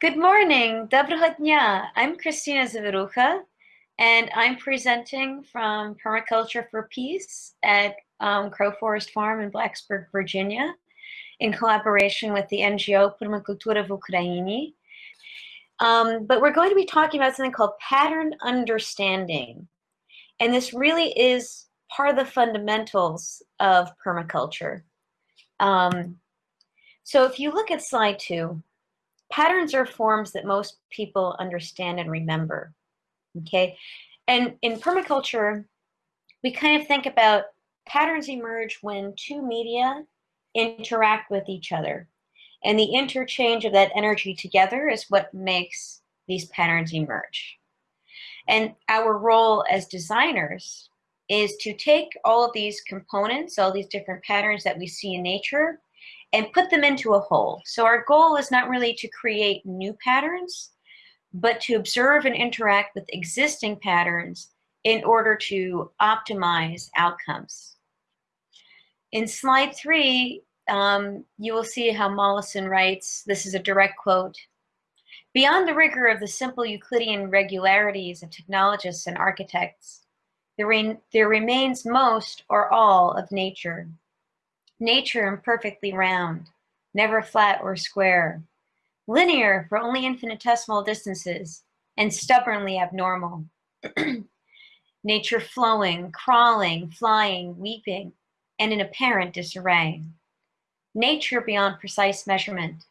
Good morning, Dobrohodnya. I'm Christina Zavirucha, and I'm presenting from Permaculture for Peace at um, Crow Forest Farm in Blacksburg, Virginia, in collaboration with the NGO Permacultura v Ukraini. Um, but we're going to be talking about something called pattern understanding. And this really is part of the fundamentals of permaculture. Um, so if you look at slide two, patterns are forms that most people understand and remember, okay? And in permaculture, we kind of think about patterns emerge when two media interact with each other. And the interchange of that energy together is what makes these patterns emerge. And our role as designers is to take all of these components, all these different patterns that we see in nature, and put them into a whole. So our goal is not really to create new patterns, but to observe and interact with existing patterns in order to optimize outcomes. In slide three, um, you will see how Mollison writes, this is a direct quote, Beyond the rigor of the simple Euclidean regularities of technologists and architects, there, re there remains most or all of nature, nature imperfectly round, never flat or square, linear for only infinitesimal distances, and stubbornly abnormal. nature flowing, crawling, flying, weeping, and in apparent disarray. Nature beyond precise measurement,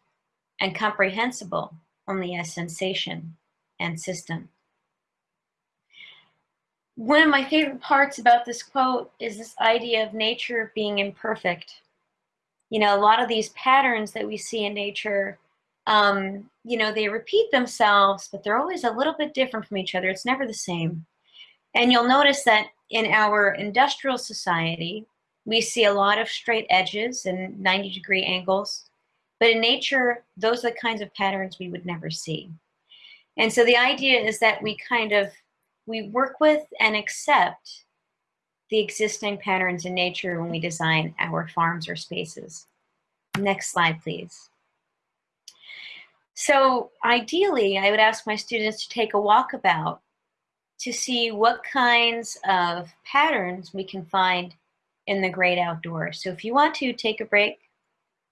and comprehensible only as sensation and system. One of my favorite parts about this quote is this idea of nature being imperfect. You know, a lot of these patterns that we see in nature, um, you know, they repeat themselves, but they're always a little bit different from each other. It's never the same. And you'll notice that in our industrial society, we see a lot of straight edges and 90 degree angles. But in nature, those are the kinds of patterns we would never see. And so the idea is that we kind of we work with and accept the existing patterns in nature when we design our farms or spaces. Next slide, please. So ideally, I would ask my students to take a walkabout to see what kinds of patterns we can find in the great outdoors. So if you want to take a break,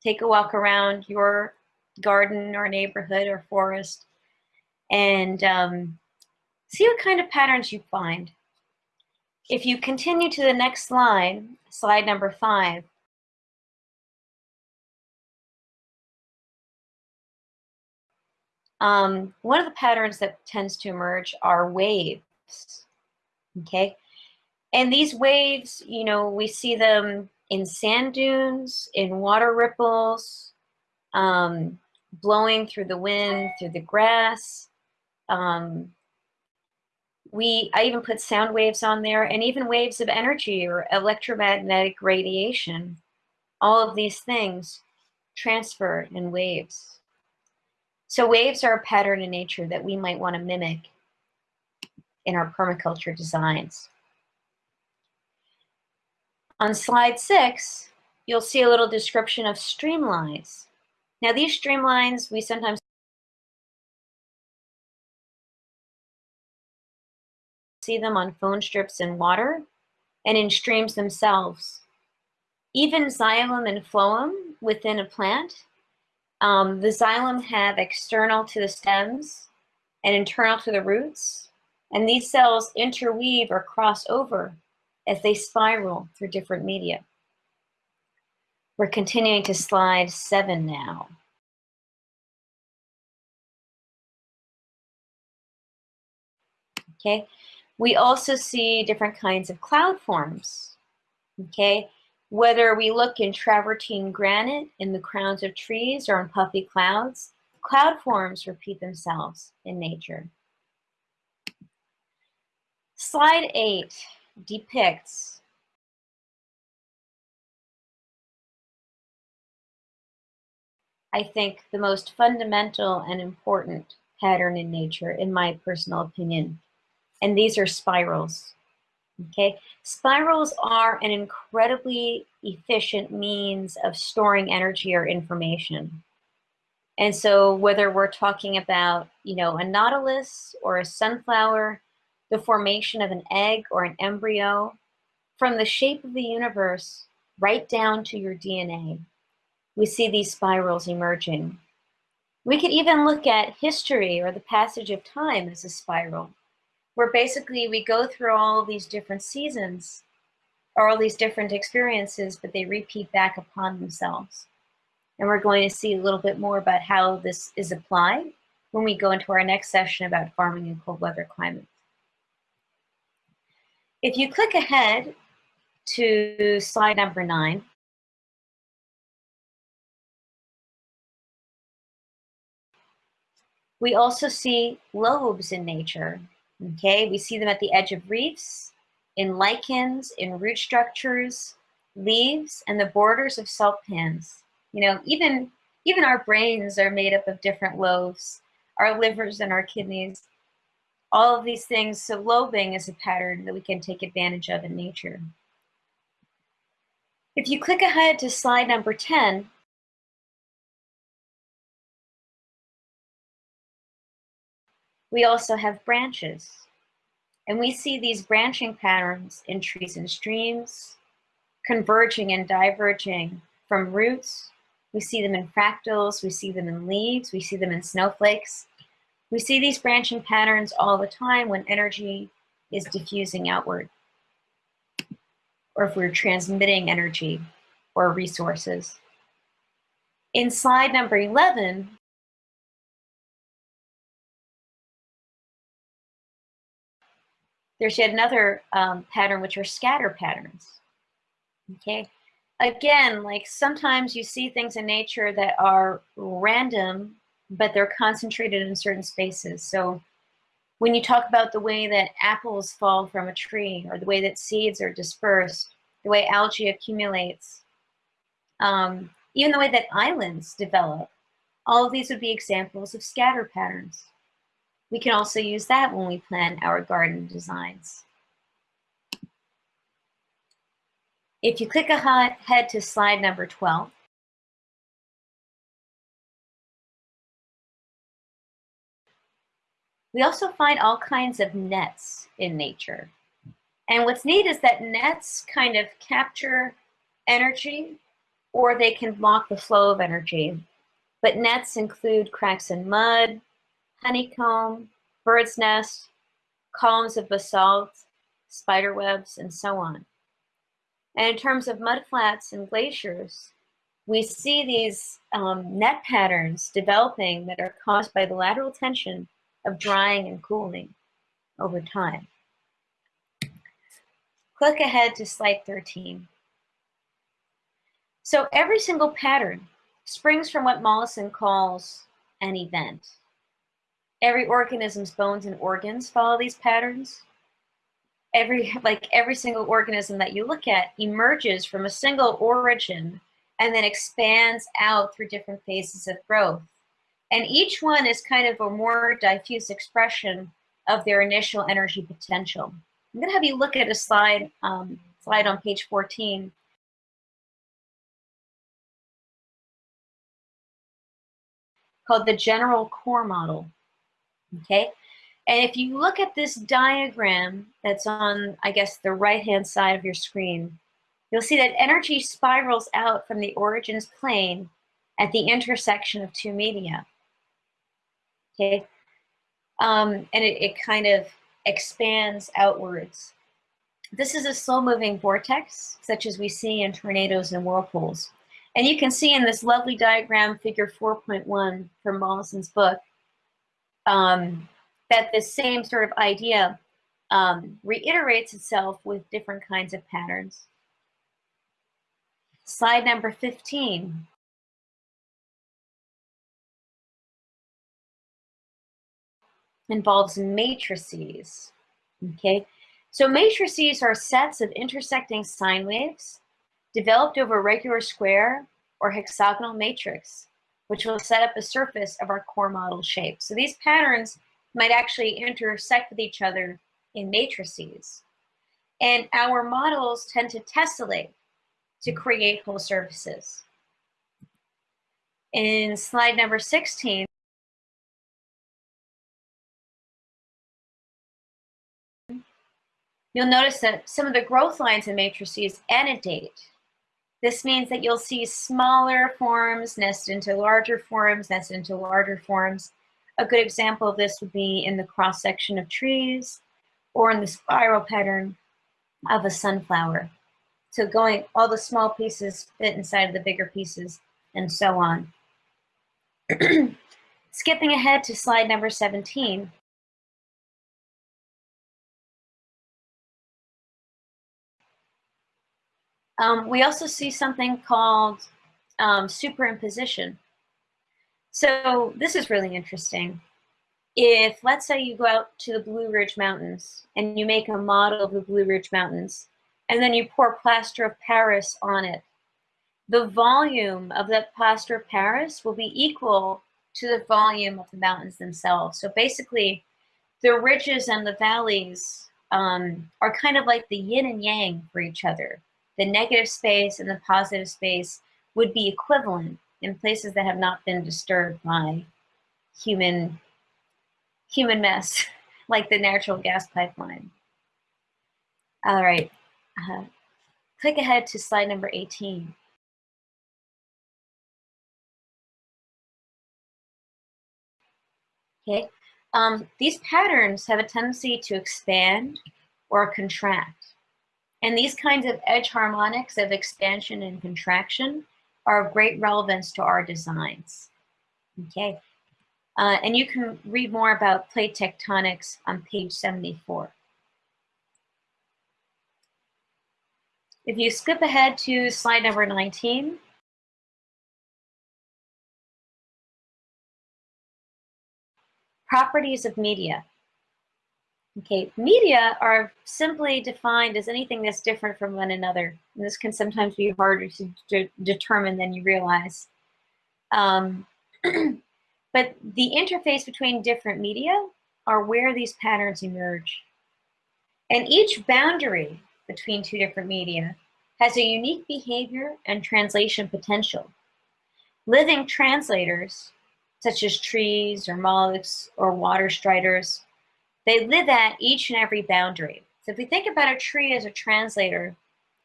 take a walk around your garden or neighborhood or forest and um, See what kind of patterns you find. If you continue to the next slide, slide number five, um, one of the patterns that tends to emerge are waves, okay? And these waves, you know, we see them in sand dunes, in water ripples, um, blowing through the wind, through the grass, um, we I even put sound waves on there and even waves of energy or electromagnetic radiation. All of these things transfer in waves. So waves are a pattern in nature that we might want to mimic in our permaculture designs. On slide six, you'll see a little description of streamlines. Now these streamlines we sometimes see them on phone strips in water and in streams themselves. Even xylem and phloem within a plant, um, the xylem have external to the stems and internal to the roots, and these cells interweave or cross over as they spiral through different media. We're continuing to slide seven now. Okay, we also see different kinds of cloud forms, okay? Whether we look in travertine granite in the crowns of trees or in puffy clouds, cloud forms repeat themselves in nature. Slide eight depicts I think the most fundamental and important pattern in nature, in my personal opinion and these are spirals. Okay, spirals are an incredibly efficient means of storing energy or information. And so whether we're talking about, you know, a nautilus or a sunflower, the formation of an egg or an embryo, from the shape of the universe right down to your DNA, we see these spirals emerging. We could even look at history or the passage of time as a spiral, where basically we go through all these different seasons or all these different experiences, but they repeat back upon themselves. And we're going to see a little bit more about how this is applied when we go into our next session about farming in cold weather climates. If you click ahead to slide number nine, we also see lobes in nature. Okay, we see them at the edge of reefs, in lichens, in root structures, leaves, and the borders of salt pans. You know, even, even our brains are made up of different lobes, our livers and our kidneys, all of these things. So lobing is a pattern that we can take advantage of in nature. If you click ahead to slide number 10, we also have branches. And we see these branching patterns in trees and streams, converging and diverging from roots. We see them in fractals, we see them in leaves, we see them in snowflakes. We see these branching patterns all the time when energy is diffusing outward, or if we're transmitting energy or resources. In slide number 11, There's yet another um, pattern, which are scatter patterns. Okay, again, like sometimes you see things in nature that are random, but they're concentrated in certain spaces. So when you talk about the way that apples fall from a tree or the way that seeds are dispersed, the way algae accumulates, um, even the way that islands develop, all of these would be examples of scatter patterns. We can also use that when we plan our garden designs. If you click ahead to slide number 12, we also find all kinds of nets in nature. And what's neat is that nets kind of capture energy or they can block the flow of energy. But nets include cracks in mud, honeycomb, bird's nest, columns of basalt, spider webs, and so on. And in terms of mudflats and glaciers, we see these um, net patterns developing that are caused by the lateral tension of drying and cooling over time. Click ahead to slide 13. So every single pattern springs from what Mollison calls an event. Every organism's bones and organs follow these patterns. Every, like every single organism that you look at emerges from a single origin and then expands out through different phases of growth. And each one is kind of a more diffuse expression of their initial energy potential. I'm gonna have you look at a slide, um, slide on page 14 called the general core model okay? And if you look at this diagram that's on, I guess, the right-hand side of your screen, you'll see that energy spirals out from the origins plane at the intersection of two media, okay? Um, and it, it kind of expands outwards. This is a slow-moving vortex, such as we see in tornadoes and whirlpools. And you can see in this lovely diagram, figure 4.1 from Mollison's book, um, that the same sort of idea um, reiterates itself with different kinds of patterns. Slide number 15. involves matrices, okay? So matrices are sets of intersecting sine waves developed over a regular square or hexagonal matrix which will set up a surface of our core model shape. So these patterns might actually intersect with each other in matrices. And our models tend to tessellate to create whole surfaces. In slide number 16, you'll notice that some of the growth lines in matrices annidate. This means that you'll see smaller forms nested into larger forms, nested into larger forms. A good example of this would be in the cross section of trees or in the spiral pattern of a sunflower. So going, all the small pieces fit inside of the bigger pieces and so on. Skipping ahead to slide number 17. Um, we also see something called um, superimposition. So this is really interesting. If, let's say you go out to the Blue Ridge Mountains and you make a model of the Blue Ridge Mountains, and then you pour plaster of Paris on it, the volume of that plaster of Paris will be equal to the volume of the mountains themselves. So basically, the ridges and the valleys um, are kind of like the yin and yang for each other. The negative space and the positive space would be equivalent in places that have not been disturbed by human, human mess, like the natural gas pipeline. All right, uh, click ahead to slide number 18. Okay, um, these patterns have a tendency to expand or contract. And these kinds of edge harmonics of expansion and contraction are of great relevance to our designs. Okay, uh, and you can read more about plate tectonics on page 74. If you skip ahead to slide number 19, properties of media. Okay, media are simply defined as anything that's different from one another. And this can sometimes be harder to de determine than you realize. Um, but the interface between different media are where these patterns emerge. And each boundary between two different media has a unique behavior and translation potential. Living translators, such as trees or mollusks or water striders, they live at each and every boundary. So if we think about a tree as a translator,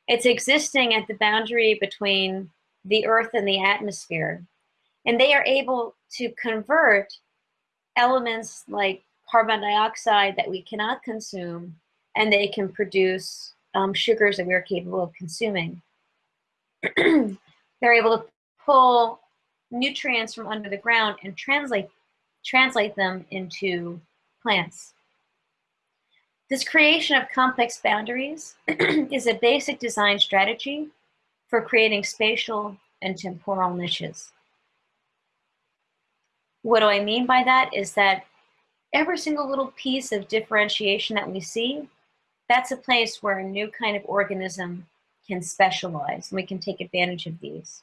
it's existing at the boundary between the earth and the atmosphere. And they are able to convert elements like carbon dioxide that we cannot consume, and they can produce um, sugars that we are capable of consuming. They're able to pull nutrients from under the ground and translate, translate them into plants. This creation of complex boundaries is a basic design strategy for creating spatial and temporal niches. What do I mean by that is that every single little piece of differentiation that we see, that's a place where a new kind of organism can specialize, and we can take advantage of these.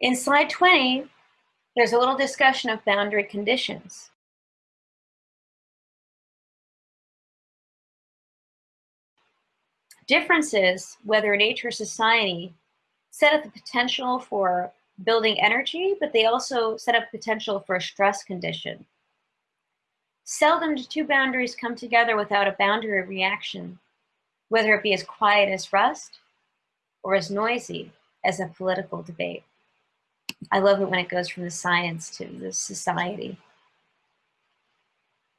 In slide 20, there's a little discussion of boundary conditions. Differences, whether nature or society, set up the potential for building energy, but they also set up potential for a stress condition. Seldom do two boundaries come together without a boundary reaction, whether it be as quiet as rust or as noisy as a political debate. I love it when it goes from the science to the society.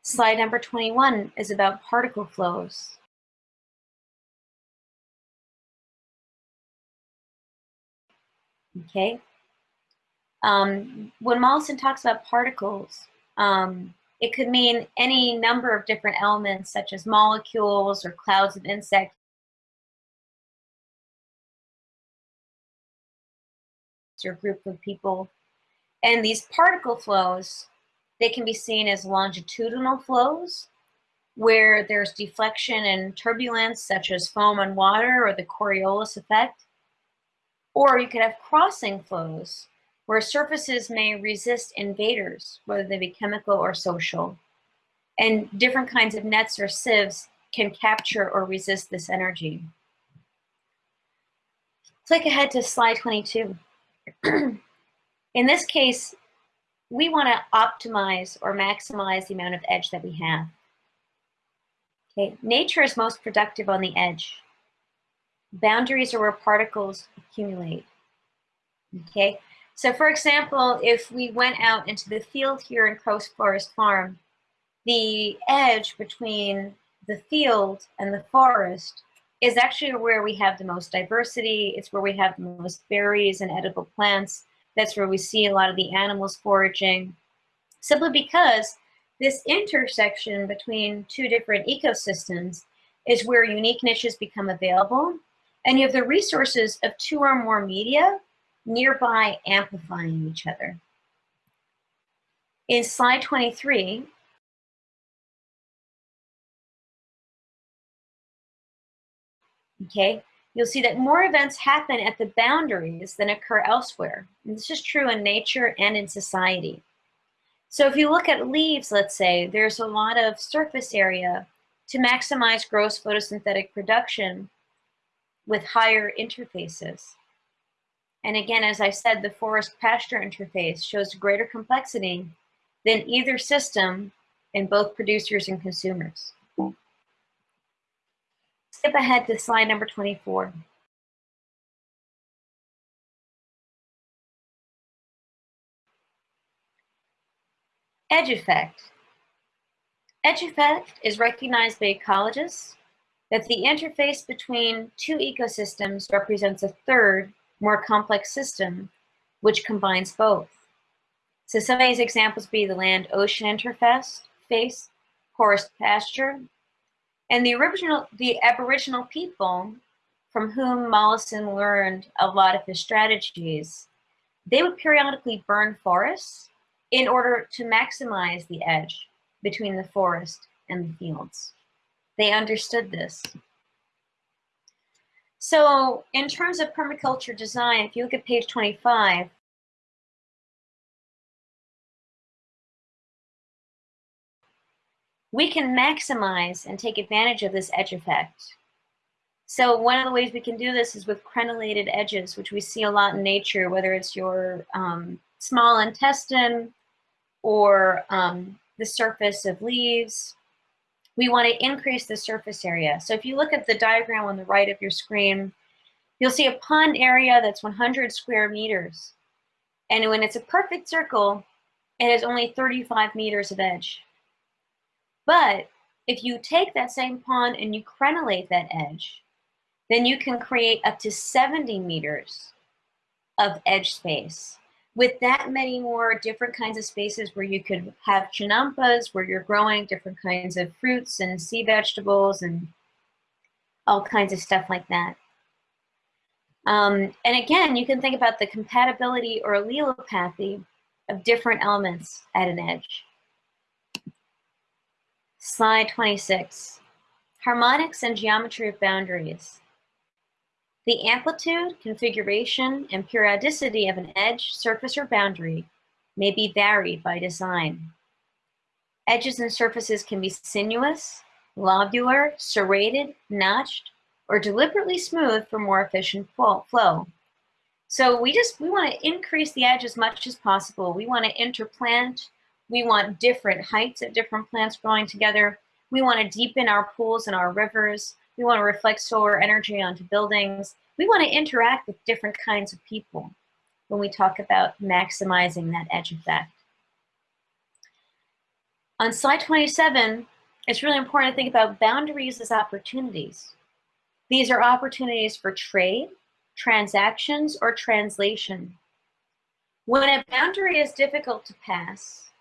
Slide number 21 is about particle flows. Okay. Um, when Mollison talks about particles, um, it could mean any number of different elements such as molecules or clouds of insects or group of people. And these particle flows, they can be seen as longitudinal flows where there's deflection and turbulence such as foam on water or the Coriolis effect. Or you could have crossing flows where surfaces may resist invaders, whether they be chemical or social. And different kinds of nets or sieves can capture or resist this energy. Click ahead to slide 22. In this case, we want to optimize or maximize the amount of edge that we have. Okay, nature is most productive on the edge. Boundaries are where particles accumulate. Okay, so for example, if we went out into the field here in Crow Forest Farm, the edge between the field and the forest is actually where we have the most diversity. It's where we have the most berries and edible plants. That's where we see a lot of the animals foraging, simply because this intersection between two different ecosystems is where unique niches become available, and you have the resources of two or more media nearby amplifying each other. In slide 23, okay, you'll see that more events happen at the boundaries than occur elsewhere. And this is true in nature and in society. So if you look at leaves, let's say, there's a lot of surface area to maximize gross photosynthetic production with higher interfaces. And again, as I said, the forest pasture interface shows greater complexity than either system in both producers and consumers skip ahead to slide number 24. Edge effect. Edge effect is recognized by ecologists that the interface between two ecosystems represents a third, more complex system, which combines both. So some of these examples be the land-ocean interface, face, forest pasture, and the original, the Aboriginal people from whom Mollison learned a lot of his strategies, they would periodically burn forests in order to maximize the edge between the forest and the fields. They understood this. So in terms of permaculture design, if you look at page 25, we can maximize and take advantage of this edge effect. So one of the ways we can do this is with crenellated edges, which we see a lot in nature, whether it's your um, small intestine or um, the surface of leaves. We want to increase the surface area. So if you look at the diagram on the right of your screen, you'll see a pond area that's 100 square meters. And when it's a perfect circle, it has only 35 meters of edge. But if you take that same pond and you crenellate that edge, then you can create up to 70 meters of edge space with that many more different kinds of spaces where you could have chinampas, where you're growing different kinds of fruits and sea vegetables and all kinds of stuff like that. Um, and again, you can think about the compatibility or allelopathy of different elements at an edge. Slide 26. Harmonics and geometry of boundaries. The amplitude, configuration, and periodicity of an edge, surface, or boundary may be varied by design. Edges and surfaces can be sinuous, lobular, serrated, notched, or deliberately smooth for more efficient flow. So we just, we want to increase the edge as much as possible. We want to interplant we want different heights of different plants growing together. We want to deepen our pools and our rivers. We want to reflect solar energy onto buildings. We want to interact with different kinds of people when we talk about maximizing that edge effect. On slide 27, it's really important to think about boundaries as opportunities. These are opportunities for trade, transactions, or translation. When a boundary is difficult to pass,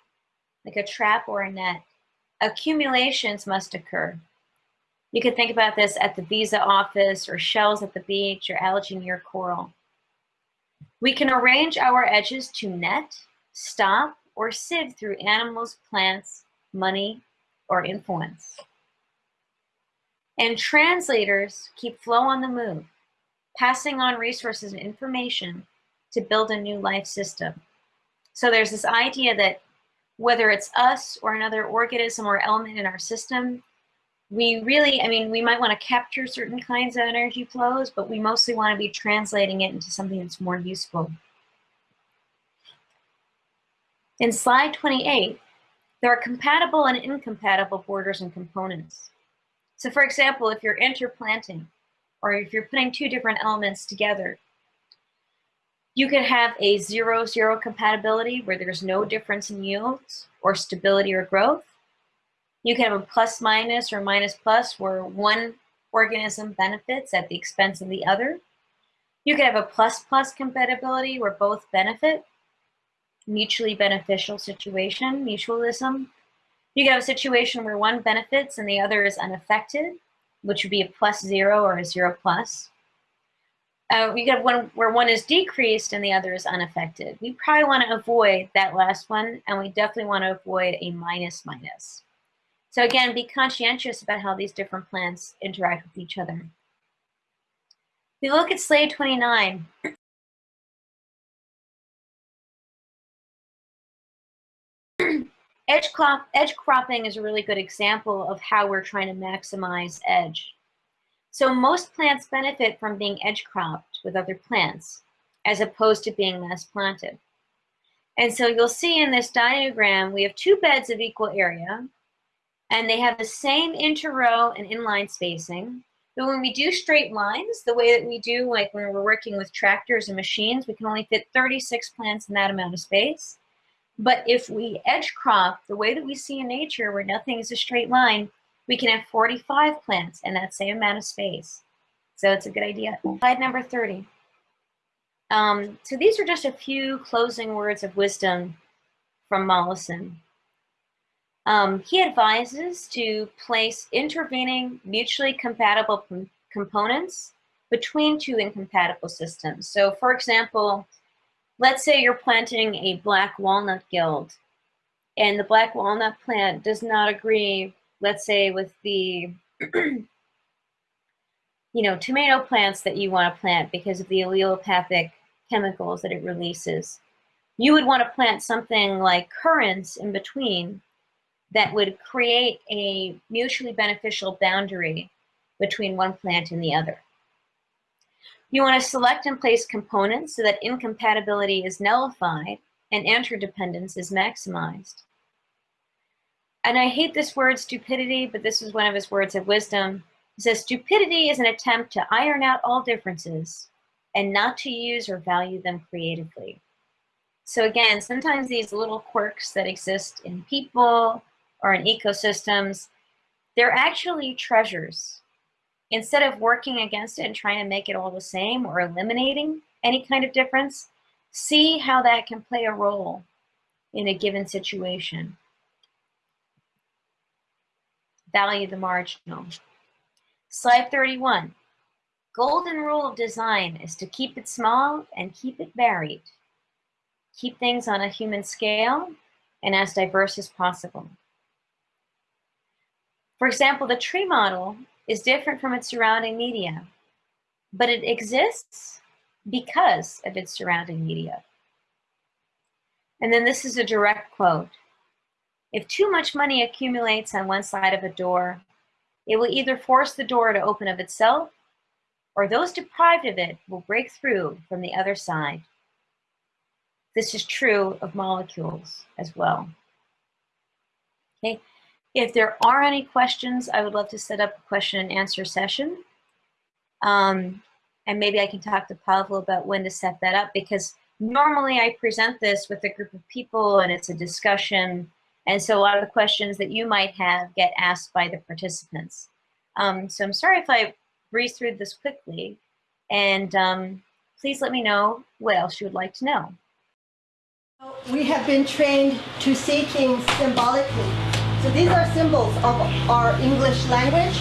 like a trap or a net, accumulations must occur. You could think about this at the visa office or shells at the beach or algae near coral. We can arrange our edges to net, stop, or sieve through animals, plants, money, or influence. And translators keep flow on the move, passing on resources and information to build a new life system. So there's this idea that whether it's us or another organism or element in our system, we really, I mean, we might want to capture certain kinds of energy flows, but we mostly want to be translating it into something that's more useful In slide 28, there are compatible and incompatible borders and components. So for example, if you're interplanting, or if you're putting two different elements together, you could have a zero-zero compatibility where there's no difference in yields or stability or growth. You can have a plus-minus or minus-plus where one organism benefits at the expense of the other. You could have a plus-plus compatibility where both benefit, mutually beneficial situation, mutualism. You could have a situation where one benefits and the other is unaffected, which would be a plus zero or a zero plus. Uh, you have one where one is decreased and the other is unaffected. We probably want to avoid that last one, and we definitely want to avoid a minus minus. So again, be conscientious about how these different plants interact with each other. If you look at slide 29, edge, crop, edge cropping is a really good example of how we're trying to maximize edge. So most plants benefit from being edge cropped with other plants as opposed to being mass planted. And so you'll see in this diagram, we have two beds of equal area and they have the same interrow and inline spacing. But when we do straight lines, the way that we do, like when we're working with tractors and machines, we can only fit 36 plants in that amount of space. But if we edge crop, the way that we see in nature, where nothing is a straight line, we can have 45 plants in that same amount of space. So it's a good idea. Slide number 30. Um, so these are just a few closing words of wisdom from Mollison. Um, he advises to place intervening mutually compatible components between two incompatible systems. So for example, let's say you're planting a black walnut guild and the black walnut plant does not agree, let's say with the you know, tomato plants that you want to plant because of the allelopathic chemicals that it releases. You would want to plant something like currants in between that would create a mutually beneficial boundary between one plant and the other. You want to select and place components so that incompatibility is nullified and interdependence is maximized. And I hate this word stupidity, but this is one of his words of wisdom. He says, stupidity is an attempt to iron out all differences and not to use or value them creatively. So again, sometimes these little quirks that exist in people or in ecosystems, they're actually treasures. Instead of working against it and trying to make it all the same or eliminating any kind of difference, see how that can play a role in a given situation. Value the marginal. Slide 31. Golden rule of design is to keep it small and keep it varied. Keep things on a human scale and as diverse as possible. For example, the tree model is different from its surrounding media, but it exists because of its surrounding media. And then this is a direct quote. If too much money accumulates on one side of a door, it will either force the door to open of itself, or those deprived of it will break through from the other side. This is true of molecules as well. Okay, if there are any questions, I would love to set up a question and answer session. Um, and maybe I can talk to Pavel about when to set that up because normally I present this with a group of people and it's a discussion. And so a lot of the questions that you might have get asked by the participants. Um, so I'm sorry if I breeze through this quickly. And um, please let me know what else you would like to know. We have been trained to see things symbolically. So these are symbols of our English language.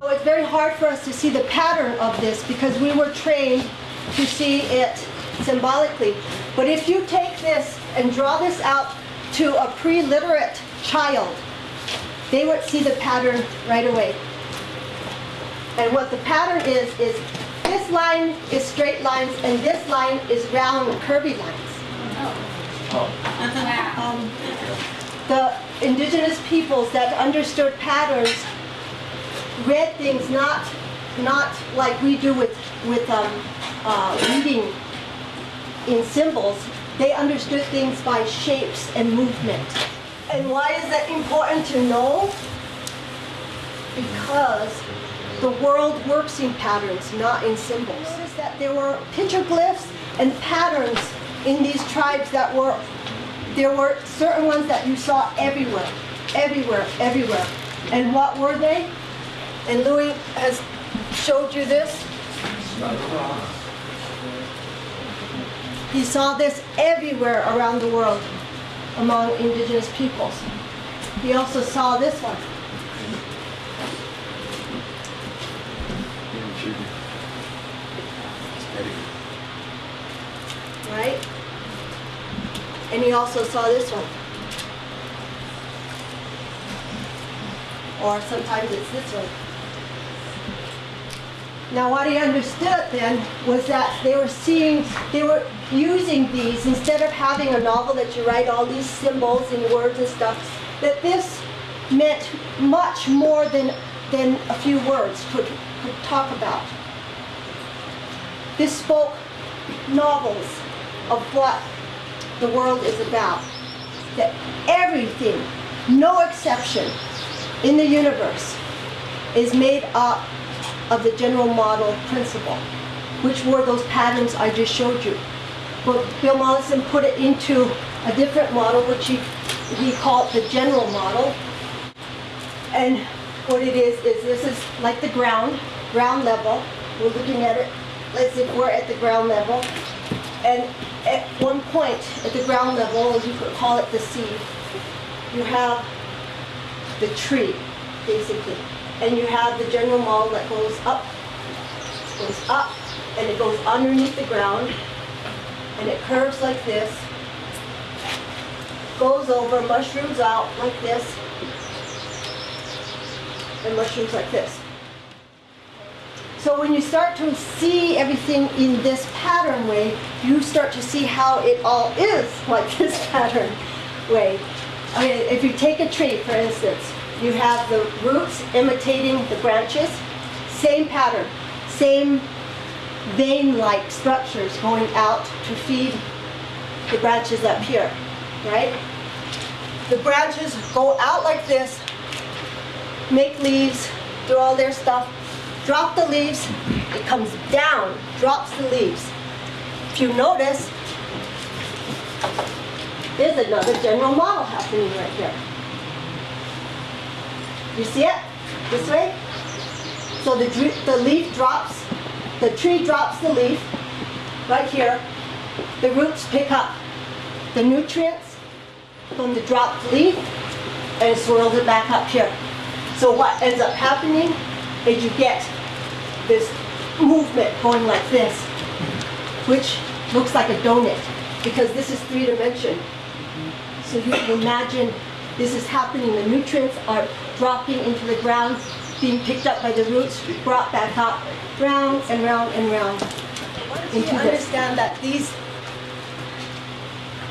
So it's very hard for us to see the pattern of this because we were trained to see it symbolically. But if you take this and draw this out to a pre-literate child, they would see the pattern right away. And what the pattern is, is this line is straight lines and this line is round curvy lines. Um, the indigenous peoples that understood patterns read things not, not like we do with, with um, uh, reading in symbols. They understood things by shapes and movement. And why is that important to know? Because the world works in patterns, not in symbols. Notice that there were petroglyphs and patterns in these tribes that were, there were certain ones that you saw everywhere, everywhere, everywhere. And what were they? And Louis has showed you this. He saw this everywhere around the world among indigenous peoples. He also saw this one. Right? And he also saw this one. Or sometimes it's this one. Now what he understood then was that they were seeing, they were using these, instead of having a novel that you write all these symbols and words and stuff, that this meant much more than, than a few words could, could talk about. This spoke novels of what the world is about. That everything, no exception, in the universe is made up of the general model principle, which were those patterns I just showed you. But Bill Mollison put it into a different model, which he, he called the general model. And what it is, is this is like the ground, ground level. We're looking at it as if we're at the ground level. And at one point, at the ground level, you could call it the seed, you have the tree, basically. And you have the general model that goes up, goes up, and it goes underneath the ground, and it curves like this, goes over, mushrooms out like this, and mushrooms like this. So when you start to see everything in this pattern way, you start to see how it all is like this pattern way. I mean, if you take a tree, for instance, you have the roots imitating the branches, same pattern, same vein-like structures going out to feed the branches up here, right? The branches go out like this, make leaves, do all their stuff, drop the leaves, it comes down, drops the leaves. If you notice, there's another general model happening right here. You see it? This way? So the, the leaf drops, the tree drops the leaf right here. The roots pick up the nutrients from the dropped leaf and swirls it back up here. So what ends up happening is you get this movement going like this, which looks like a donut because this is three dimension. So you can imagine this is happening. The nutrients are dropping into the ground, being picked up by the roots, brought back up, round and round and round. Into you understand that these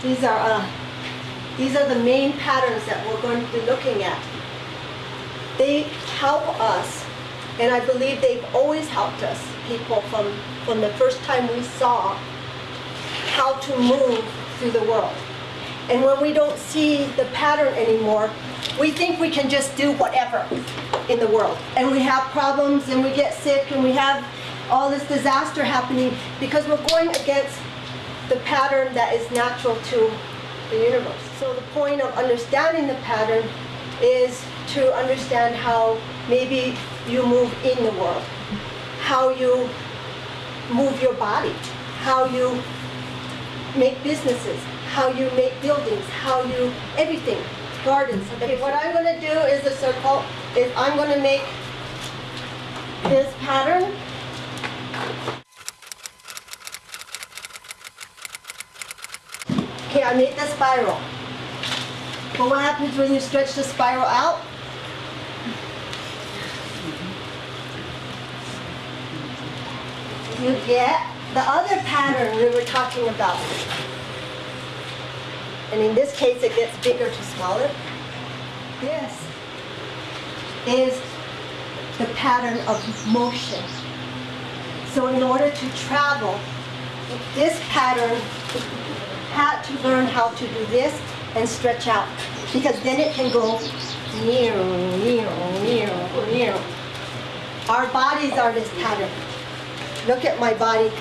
these are uh, these are the main patterns that we're going to be looking at. They help us, and I believe they've always helped us, people from from the first time we saw how to move through the world. And when we don't see the pattern anymore, we think we can just do whatever in the world. And we have problems and we get sick and we have all this disaster happening because we're going against the pattern that is natural to the universe. So the point of understanding the pattern is to understand how maybe you move in the world, how you move your body, how you make businesses, how you make buildings, how you, everything, gardens. Okay, what I'm going to do is a circle, is I'm going to make this pattern. Okay, I made the spiral. But what happens when you stretch the spiral out? You get the other pattern we were talking about. And in this case, it gets bigger to smaller. This is the pattern of motion. So in order to travel, this pattern had to learn how to do this and stretch out because then it can go near, near, near, near. Our bodies are this pattern. Look at my body.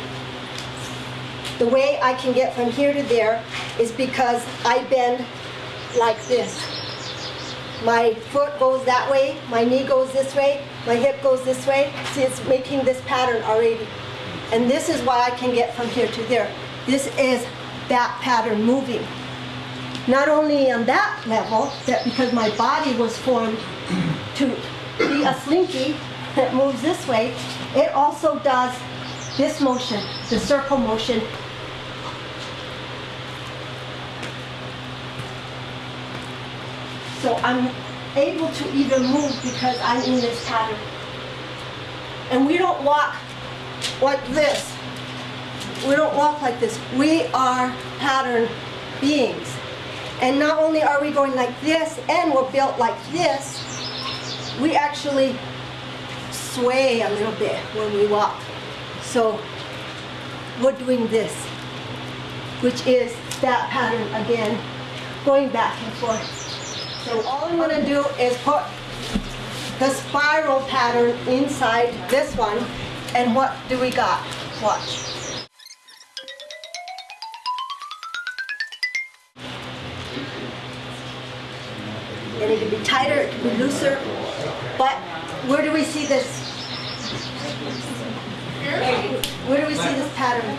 The way I can get from here to there is because I bend like this. My foot goes that way, my knee goes this way, my hip goes this way. See, it's making this pattern already. And this is why I can get from here to there. This is that pattern moving. Not only on that level, that because my body was formed to be a slinky that moves this way, it also does this motion, the circle motion. So I'm able to even move because I'm in this pattern. And we don't walk like this. We don't walk like this. We are pattern beings. And not only are we going like this and we're built like this, we actually sway a little bit when we walk. So we're doing this, which is that pattern again, going back and forth. So all I'm gonna do is put the spiral pattern inside this one, and what do we got? Watch. And it can be tighter, it can be looser, but where do we see this? Where do we see this pattern?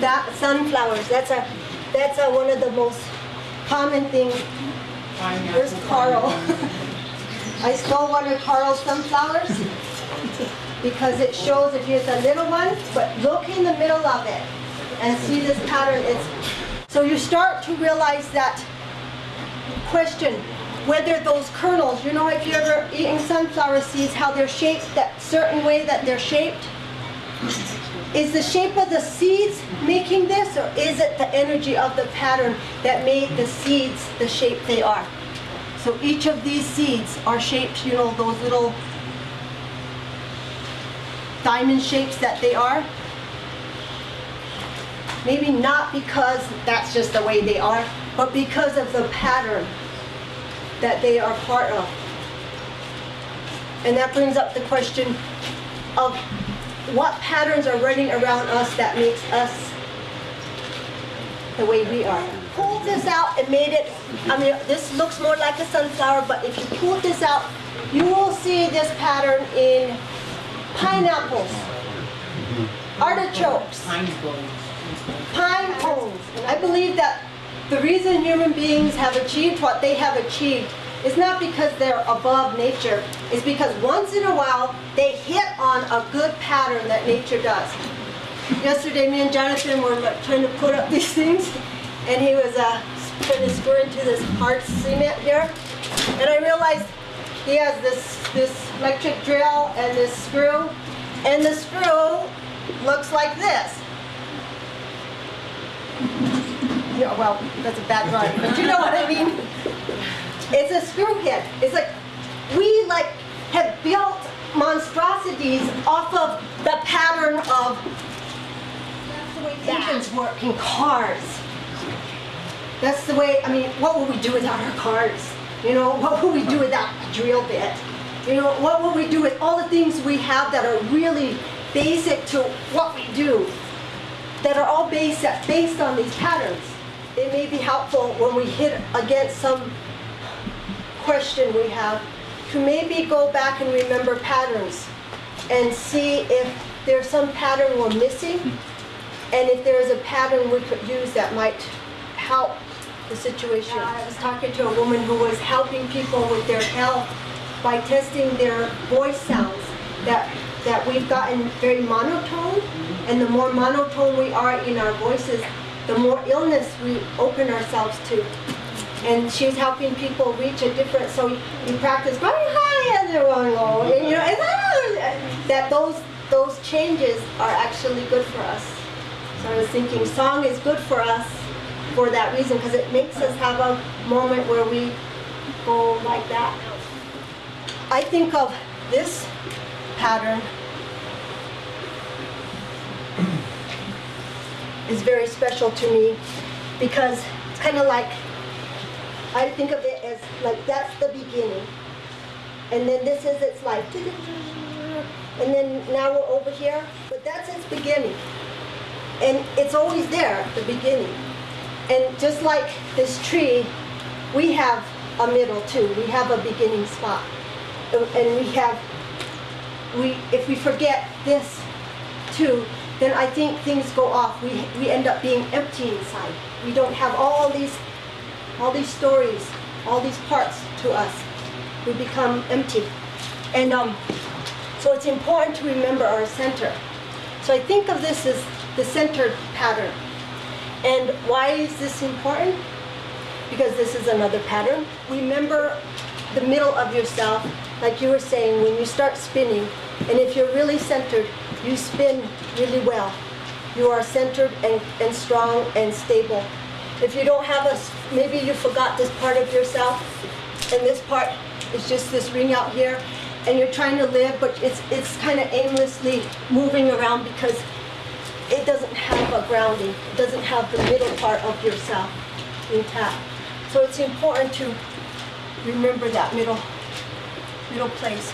That sunflowers. That's a that's a, one of the most common things. Where's Carl? I stole one of Carl's sunflowers because it shows if it's a little one, but look in the middle of it and see this pattern. It's so you start to realize that question whether those kernels, you know, if you've ever eaten sunflower seeds, how they're shaped that certain way that they're shaped. Is the shape of the seeds making this, or is it the energy of the pattern that made the seeds the shape they are? So each of these seeds are shaped, you know, those little diamond shapes that they are. Maybe not because that's just the way they are, but because of the pattern that they are part of. And that brings up the question of what patterns are running around us that makes us the way we are. Pulled this out and made it, I mean, this looks more like a sunflower, but if you pull this out, you will see this pattern in pineapples, artichokes, pine cones. I believe that the reason human beings have achieved what they have achieved is not because they're above nature. It's because once in a while they hit on a good pattern that nature does. Yesterday me and Jonathan were trying to put up these things and he was uh, trying to screw into this hard cement here. And I realized he has this, this electric drill and this screw and the screw looks like this. Yeah, well, that's a bad drawing, but you know what I mean. It's a screwhead. It's like we like have built monstrosities off of the pattern of that's the way engines work in cars. That's the way. I mean, what would we do without our cars? You know, what would we do without a drill bit? You know, what would we do with all the things we have that are really basic to what we do? That are all based based on these patterns it may be helpful when we hit against some question we have to maybe go back and remember patterns and see if there's some pattern we're missing and if there's a pattern we could use that might help the situation. I was talking to a woman who was helping people with their health by testing their voice sounds that that we've gotten very monotone and the more monotone we are in our voices the more illness we open ourselves to. And she's helping people reach a different, so you practice going high and low. And you know, and that those, those changes are actually good for us. So I was thinking song is good for us for that reason, because it makes us have a moment where we go like that. I think of this pattern is very special to me because it's kind of like I think of it as like that's the beginning. And then this is its life. And then now we're over here, but that's its beginning. And it's always there, the beginning. And just like this tree, we have a middle too. We have a beginning spot. And we have, we if we forget this too, then I think things go off. We, we end up being empty inside. We don't have all these all these stories, all these parts to us. We become empty. And um, so it's important to remember our center. So I think of this as the center pattern. And why is this important? Because this is another pattern. Remember the middle of yourself, like you were saying, when you start spinning, and if you're really centered, you spin really well. You are centered and, and strong and stable. If you don't have a, maybe you forgot this part of yourself, and this part is just this ring out here, and you're trying to live, but it's, it's kind of aimlessly moving around because it doesn't have a grounding. It doesn't have the middle part of yourself intact. So it's important to remember that middle, middle place.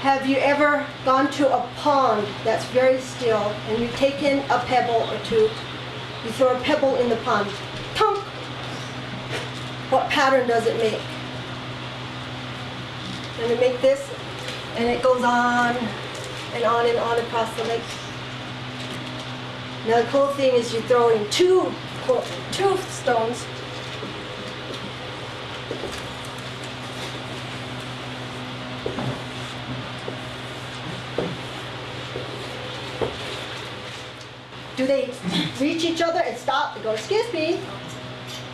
Have you ever gone to a pond that's very still and you take in a pebble or two you throw a pebble in the pond. Tonk! What pattern does it make? And it make this, and it goes on and on and on across the lake. Now the cool thing is you throw in two, two stones they reach each other and stop and go, excuse me?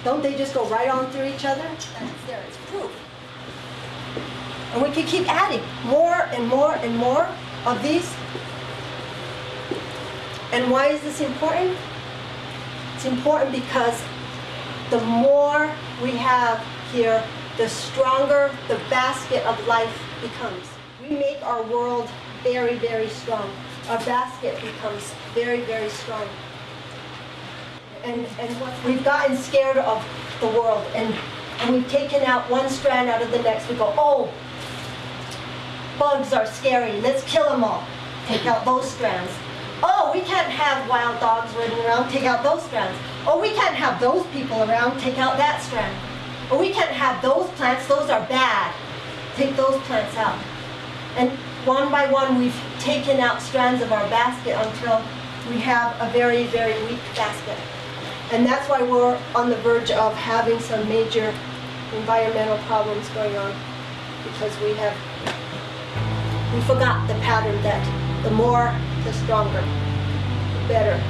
Don't they just go right on through each other? That's there, it's proof. And we can keep adding more and more and more of these. And why is this important? It's important because the more we have here, the stronger the basket of life becomes. We make our world very, very strong our basket becomes very, very strong. And, and we've gotten scared of the world and, and we've taken out one strand out of the next. We go, oh, bugs are scary. Let's kill them all. Take out those strands. Oh, we can't have wild dogs running around. Take out those strands. Oh, we can't have those people around. Take out that strand. Oh, we can't have those plants. Those are bad. Take those plants out. And one by one, we've taken out strands of our basket until we have a very, very weak basket. And that's why we're on the verge of having some major environmental problems going on because we have, we forgot the pattern that the more, the stronger, the better.